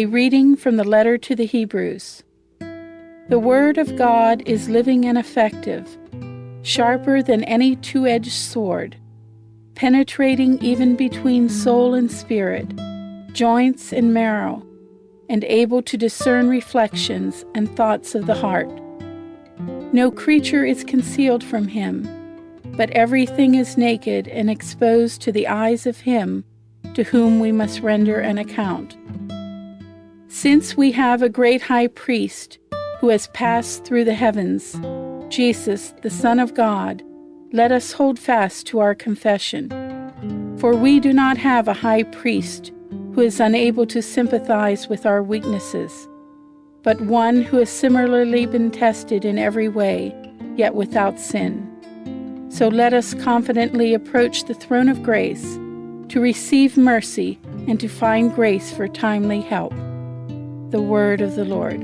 A reading from the letter to the Hebrews. The Word of God is living and effective, sharper than any two edged sword, penetrating even between soul and spirit, joints and marrow, and able to discern reflections and thoughts of the heart. No creature is concealed from him, but everything is naked and exposed to the eyes of him to whom we must render an account. Since we have a great high priest who has passed through the heavens, Jesus, the Son of God, let us hold fast to our confession. For we do not have a high priest who is unable to sympathize with our weaknesses, but one who has similarly been tested in every way, yet without sin. So let us confidently approach the throne of grace to receive mercy and to find grace for timely help. The Word of the Lord.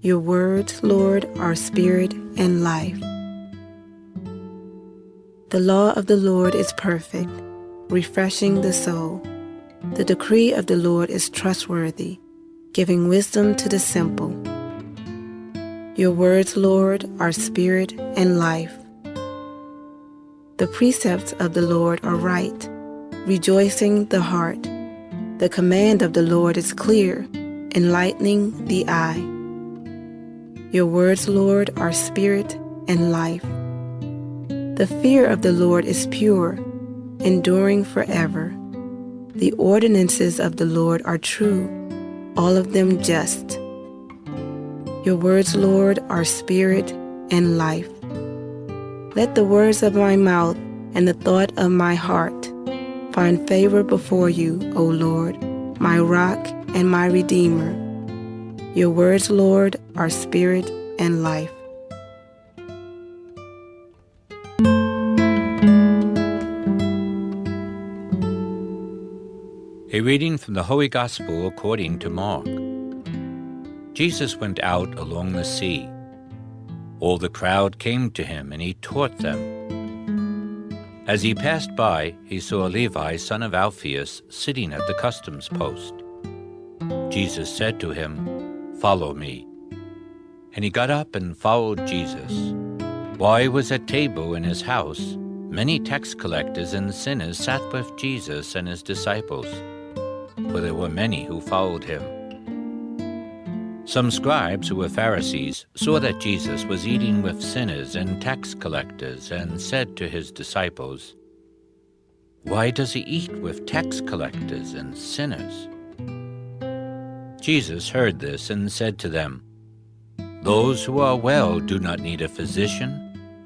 Your words, Lord, are spirit and life. The law of the Lord is perfect, refreshing the soul. The decree of the Lord is trustworthy, giving wisdom to the simple. Your words, Lord, are spirit and life. The precepts of the Lord are right, rejoicing the heart. The command of the Lord is clear, enlightening the eye. Your words, Lord, are spirit and life. The fear of the Lord is pure, enduring forever. The ordinances of the Lord are true, all of them just. Your words, Lord, are spirit and life. Let the words of my mouth and the thought of my heart find favor before you, O Lord, my rock and my redeemer. Your words, Lord, are spirit and life. A reading from the Holy Gospel according to Mark. Jesus went out along the sea. All the crowd came to him, and he taught them. As he passed by, he saw Levi, son of Alphaeus, sitting at the customs post. Jesus said to him, Follow me. And he got up and followed Jesus. While he was at table in his house, many tax collectors and sinners sat with Jesus and his disciples, for there were many who followed him. Some scribes who were Pharisees saw that Jesus was eating with sinners and tax collectors and said to his disciples, Why does he eat with tax collectors and sinners? Jesus heard this and said to them, Those who are well do not need a physician,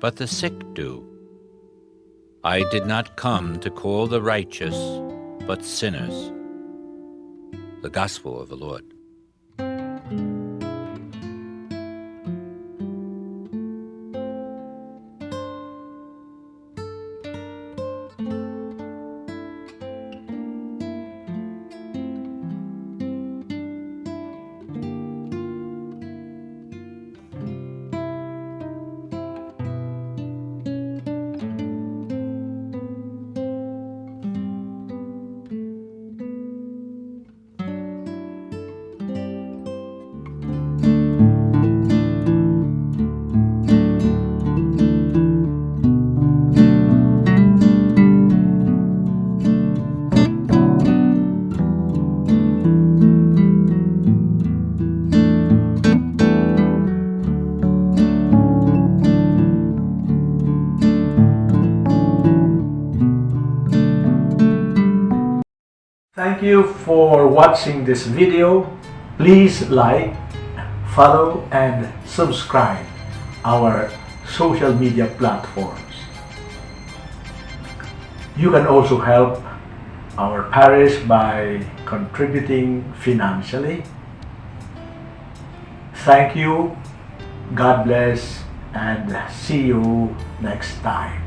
but the sick do. I did not come to call the righteous, but sinners. The Gospel of the Lord. Thank you for watching this video. Please like, follow and subscribe our social media platforms. You can also help our parish by contributing financially. Thank you, God bless, and see you next time.